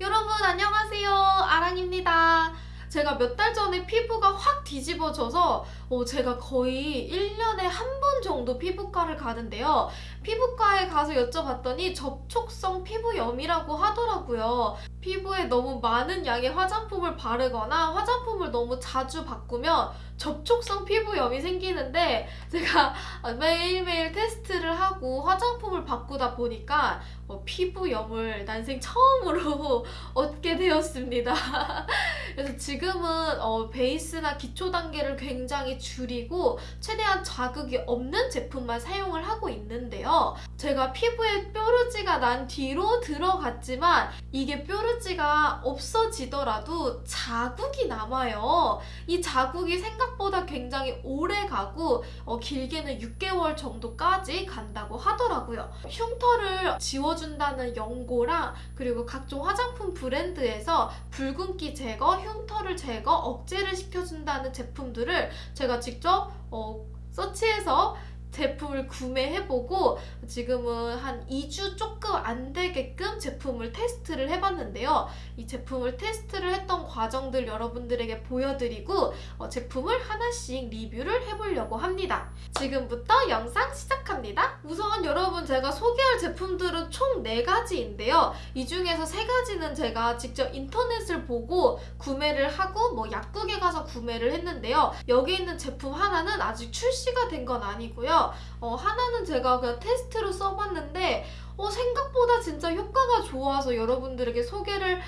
여러분 안녕하세요. 아랑입니다. 제가 몇 달 전에 피부가 확 뒤집어져서 어, 제가 거의 1년에 한 번 정도 피부과를 가는데요. 피부과에 가서 여쭤봤더니 접촉성 피부염이라고 하더라고요 피부에 너무 많은 양의 화장품을 바르거나 화장품을 너무 자주 바꾸면 접촉성 피부염이 생기는데 제가 매일매일 테스트를 하고 화장품을 바꾸다 보니까 어, 피부염을 난생 처음으로 얻게 되었습니다. 그래서 지금은 어, 베이스나 기초 단계를 굉장히 줄이고 최대한 자극이 없는 제품만 사용을 하고 있는데요. 제가 피부에 뾰루지가 난 뒤로 들어갔지만 이게 뾰루지 가 없어지더라도 자국이 남아요. 이 자국이 생각보다 굉장히 오래 가고 어, 길게는 6개월 정도까지 간다고 하더라고요. 흉터를 지워준다는 연고랑 그리고 각종 화장품 브랜드에서 붉은기 제거, 흉터를 제거, 억제를 시켜준다는 제품들을 제가 직접 어, 서치해서 제품을 구매해보고 지금은 한 2주 조금 안 되게끔 제품을 테스트를 해봤는데요. 이 제품을 테스트를 했던 과정들 여러분들에게 보여드리고 어, 제품을 하나씩 리뷰를 해보려고 합니다. 지금부터 영상 시작합니다. 우선 여러분 제가 소개할 제품들은 총 4가지인데요. 이 중에서 3가지는 제가 직접 인터넷을 보고 구매를 하고 뭐 약국에 가서 구매를 했는데요. 여기 있는 제품 하나는 아직 출시가 된 건 아니고요. 어, 하나는 제가 그냥 테스트로 써봤는데 어, 생각보다 진짜 효과가 좋아서 여러분들에게 소개를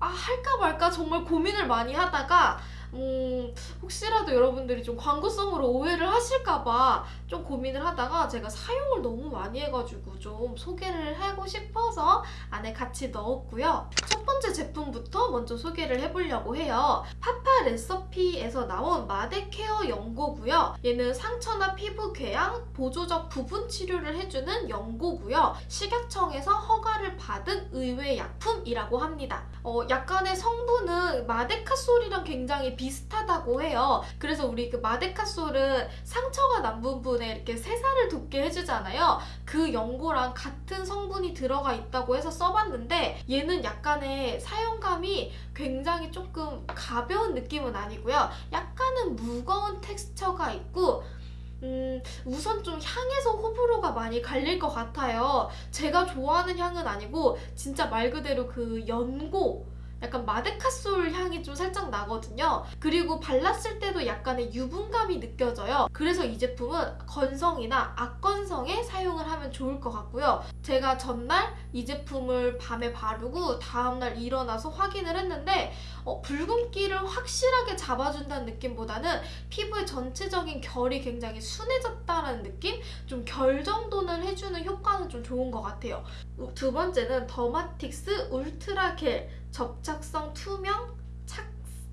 아, 할까 말까 정말 고민을 많이 하다가 음, 혹시라도 여러분들이 좀 광고성으로 오해를 하실까봐 좀 고민을 하다가 제가 사용을 너무 많이 해가지고 좀 소개를 하고 싶어서 안에 같이 넣었고요. 첫 번째 제품부터 먼저 소개를 해보려고 해요. 파파 레서피에서 나온 마데 케어 연고고요. 얘는 상처나 피부 궤양, 보조적 부분 치료를 해주는 연고고요. 식약청에서 허가를 받은 의외 약품이라고 합니다. 어, 약간의 성분은 마데카솔이랑 굉장히 비슷하다고 해요. 그래서 우리 그 마데카솔은 상처가 난 부분에 이렇게 새살을 돋게 해주잖아요. 그 연고랑 같은 성분이 들어가 있다고 해서 써 봤는데 얘는 약간의 사용감이 굉장히 조금 가벼운 느낌은 아니고요. 약간은 무거운 텍스처가 있고 음, 우선 좀 향에서 호불호가 많이 갈릴 것 같아요. 제가 좋아하는 향은 아니고 진짜 말 그대로 그 연고 약간 마데카솔 향이 좀 살짝 나거든요. 그리고 발랐을 때도 약간의 유분감이 느껴져요. 그래서 이 제품은 건성이나 악건성에 사용을 하면 좋을 것 같고요. 제가 전날 이 제품을 밤에 바르고 다음날 일어나서 확인을 했는데 어, 붉은기를 확실하게 잡아준다는 느낌보다는 피부의 전체적인 결이 굉장히 순해졌다는 느낌? 좀 결 정도는 해주는 효과는 좀 좋은 것 같아요. 두 번째는 더마틱스 울트라 겔 접착성 투명 착,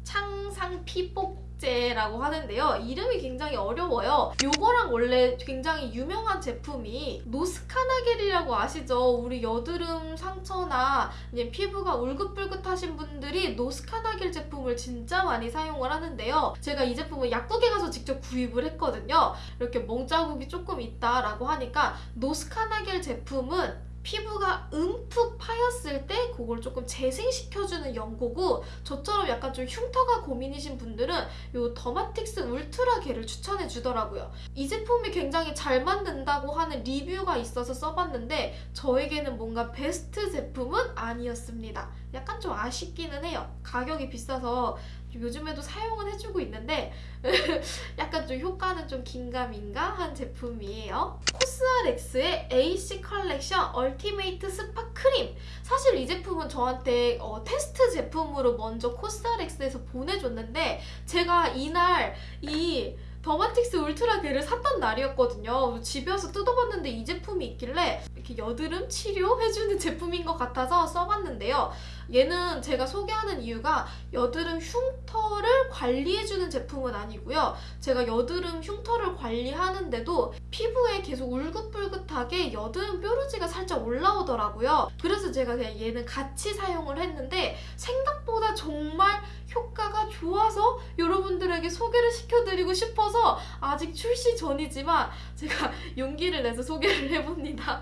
창상 피복제라고 하는데요. 이름이 굉장히 어려워요. 요거랑 원래 굉장히 유명한 제품이 노스카나겔이라고 아시죠? 우리 여드름 상처나 피부가 울긋불긋하신 분들이 노스카나겔 제품을 진짜 많이 사용을 하는데요. 제가 이 제품을 약국에 가서 직접 구입을 했거든요. 이렇게 멍자국이 조금 있다라고 하니까 노스카나겔 제품은 피부가 움푹 파였을 때 그걸 조금 재생시켜주는 연고고 저처럼 약간 좀 흉터가 고민이신 분들은 이 더마틱스 울트라 겔을 추천해 주더라고요. 이 제품이 굉장히 잘 만든다고 하는 리뷰가 있어서 써봤는데 저에게는 뭔가 베스트 제품은 아니었습니다. 약간 좀 아쉽기는 해요. 가격이 비싸서 요즘에도 사용은 해주고 있는데 약간 좀 효과는 좀 긴가민가한 제품이에요. COSRX의 AC 컬렉션 Ultimate Spot 크림 사실 이 제품은 저한테 어, 테스트 제품으로 먼저 COSRX에서 보내줬는데 제가 이날 이 더마틱스 울트라 겔을 샀던 날이었거든요. 집에 와서 뜯어봤는데 이 제품이 있길래 이렇게 여드름 치료해주는 제품인 것 같아서 써봤는데요. 얘는 제가 소개하는 이유가 여드름 흉터를 관리해주는 제품은 아니고요. 제가 여드름 흉터를 관리하는데도 피부에 계속 울긋불긋하게 여드름 뾰루지가 살짝 올라오더라고요. 그래서 제가 그냥 얘는 같이 사용을 했는데 생각보다 정말 효과가 좋아서 여러분들에게 소개를 시켜드리고 싶어서 아직 출시 전이지만 제가 용기를 내서 소개를 해봅니다.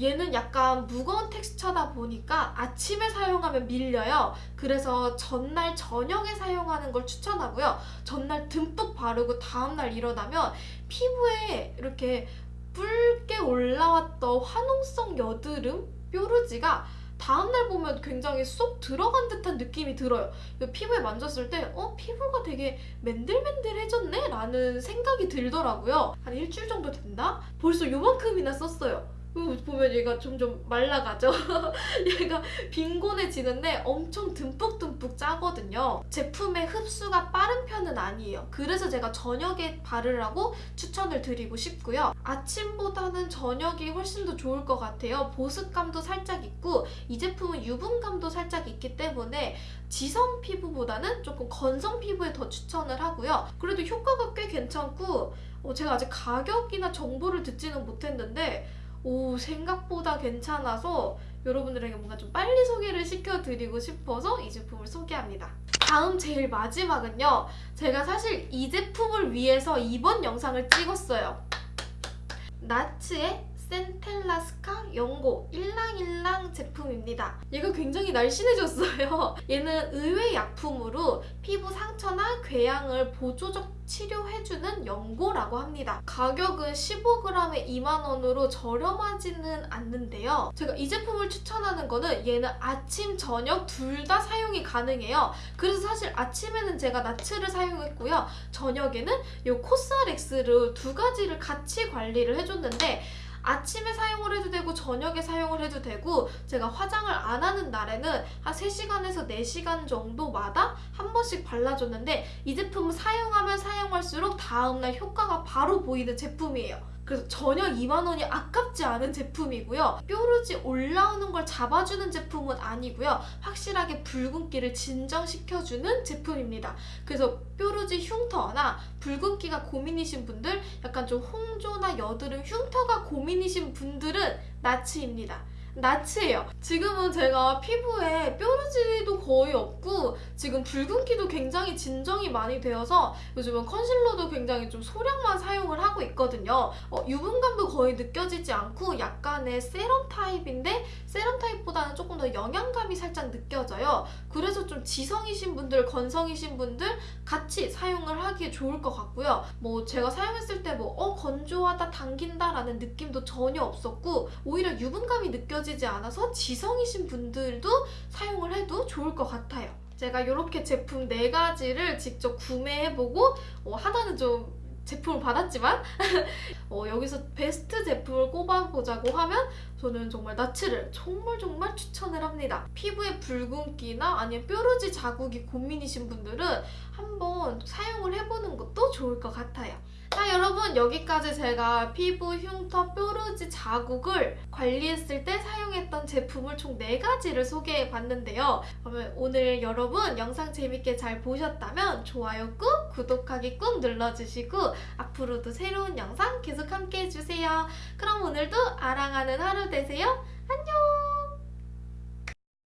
얘는 약간 무거운 텍스처다 보니까 아침에 사용하면 밀려요. 그래서 전날 저녁에 사용하는 걸 추천하고요. 전날 듬뿍 바르고 다음날 일어나면 피부에 이렇게 붉게 올라왔던 화농성 여드름, 뾰루지가 다음날 보면 굉장히 쏙 들어간 듯한 느낌이 들어요. 그 피부에 만졌을 때, 어? 피부가 되게 맨들맨들해졌네? 라는 생각이 들더라고요. 한 일주일 정도 된다? 벌써 요만큼이나 썼어요. 그 보면 얘가 점점 말라가죠. 얘가 빈곤해지는데 엄청 듬뿍듬뿍 짜거든요. 제품의 흡수가 빠른 편은 아니에요. 그래서 제가 저녁에 바르라고 추천을 드리고 싶고요. 아침보다는 저녁이 훨씬 더 좋을 것 같아요. 보습감도 살짝 있고 이 제품은 유분감도 살짝 있기 때문에 지성 피부보다는 조금 건성 피부에 더 추천을 하고요. 그래도 효과가 꽤 괜찮고 어, 제가 아직 가격이나 정보를 듣지는 못했는데 오 생각보다 괜찮아서 여러분들에게 뭔가 좀 빨리 소개를 시켜드리고 싶어서 이 제품을 소개합니다. 다음 제일 마지막은요. 제가 사실 이 제품을 위해서 이번 영상을 찍었어요. 나츠의 센텔라스카 연고 일랑일랑 제품입니다. 얘가 굉장히 날씬해졌어요. 얘는 의외 약품으로 피부 상처나 궤양을 보조적 치료해주는 연고라고 합니다. 가격은 15g에 2만원으로 저렴하지는 않는데요. 제가 이 제품을 추천하는 거는 얘는 아침, 저녁 둘 다 사용이 가능해요. 그래서 사실 아침에는 제가 나츠를 사용했고요. 저녁에는 이 코스알엑스를 두 가지를 같이 관리를 해줬는데 아침에 사용을 해도 되고 저녁에 사용을 해도 되고 제가 화장을 안 하는 날에는 한 3시간에서 4시간 정도마다 한 번씩 발라줬는데 이 제품은 사용하면 사용할수록 다음날 효과가 바로 보이는 제품이에요. 그래서 전혀 2만 원이 아깝지 않은 제품이고요. 뾰루지 올라오는 걸 잡아주는 제품은 아니고요. 확실하게 붉은기를 진정시켜주는 제품입니다. 그래서 뾰루지 흉터나 붉은기가 고민이신 분들, 약간 좀 홍조나 여드름 흉터가 고민이신 분들은 나치입니다. 나치예요. 지금은 제가 피부에 뾰루지도 거의 없고 지금 붉은기도 굉장히 진정이 많이 되어서 요즘은 컨실러도 굉장히 좀 소량만 사용을 하고 있거든요. 어, 유분감도 거의 느껴지지 않고 약간의 세럼 타입인데 세럼 타입보다는 조금 더 영양감이 살짝 느껴져요. 그래서 좀 지성이신 분들, 건성이신 분들 같이 사용을 하기에 좋을 것 같고요. 뭐 제가 사용했을 때 뭐 어 건조하다, 당긴다라는 느낌도 전혀 없었고 오히려 유분감이 느껴지지 않아서 지성이신 분들도 사용을 해도 좋을 것 같아요. 제가 이렇게 제품 4가지를 직접 구매해보고 어, 하나는 좀 제품을 받았지만 어, 여기서 베스트 제품을 꼽아보자고 하면 저는 정말 나츠를 정말 정말 추천을 합니다. 피부에 붉은기나 아니면 뾰루지 자국이 고민이신 분들은 한번 사용을 해보는 것도 좋을 것 같아요. 자 여러분 여기까지 제가 피부 흉터 뾰루지 자국을 관리했을 때 사용했던 제품을 총 4가지를 소개해 봤는데요. 그러면 오늘 여러분 영상 재밌게 잘 보셨다면 좋아요 꾹 구독하기 꾹 눌러주시고 앞으로도 새로운 영상 계속 함께 해주세요. 그럼 오늘도 아랑하는 하루 되세요. 안녕